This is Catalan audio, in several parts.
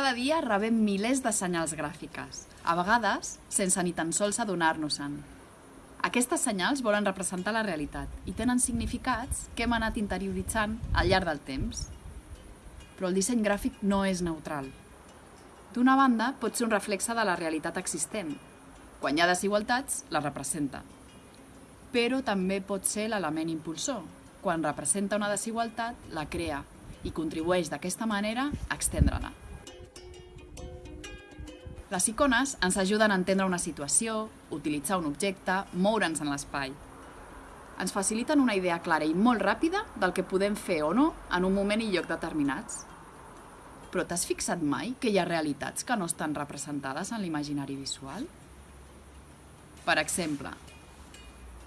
Cada dia rebem milers de senyals gràfiques, a vegades sense ni tan sols adonar-nos-en. Aquestes senyals volen representar la realitat i tenen significats que hem anat interioritzant al llarg del temps. Però el disseny gràfic no és neutral. D'una banda, pot ser un reflexe de la realitat existent. Quan hi ha desigualtats, la representa. Però també pot ser l'element impulsor. Quan representa una desigualtat, la crea i contribueix d'aquesta manera a extendre-la. Les icones ens ajuden a entendre una situació, utilitzar un objecte, moure'ns en l'espai. Ens faciliten una idea clara i molt ràpida del que podem fer o no en un moment i lloc determinats. Però t'has fixat mai que hi ha realitats que no estan representades en l'imaginari visual? Per exemple,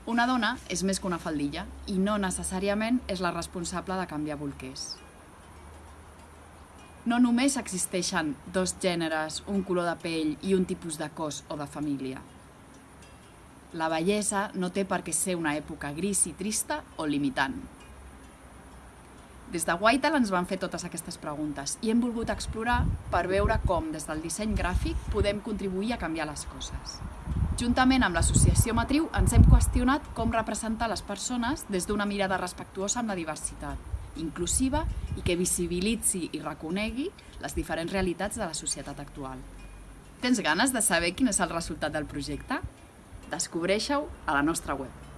una dona és més que una faldilla i no necessàriament és la responsable de canviar bolquers. No només existeixen dos gèneres, un color de pell i un tipus de cos o de família. La bellesa no té per què ser una època gris i trista o limitant. Des de Whitehall ens van fer totes aquestes preguntes i hem volgut explorar per veure com, des del disseny gràfic, podem contribuir a canviar les coses. Juntament amb l'associació Matriu ens hem qüestionat com representar les persones des d'una mirada respectuosa amb la diversitat inclusiva i que visibilitzi i reconegui les diferents realitats de la societat actual. Tens ganes de saber quin és el resultat del projecte? Descobreixeu a la nostra web.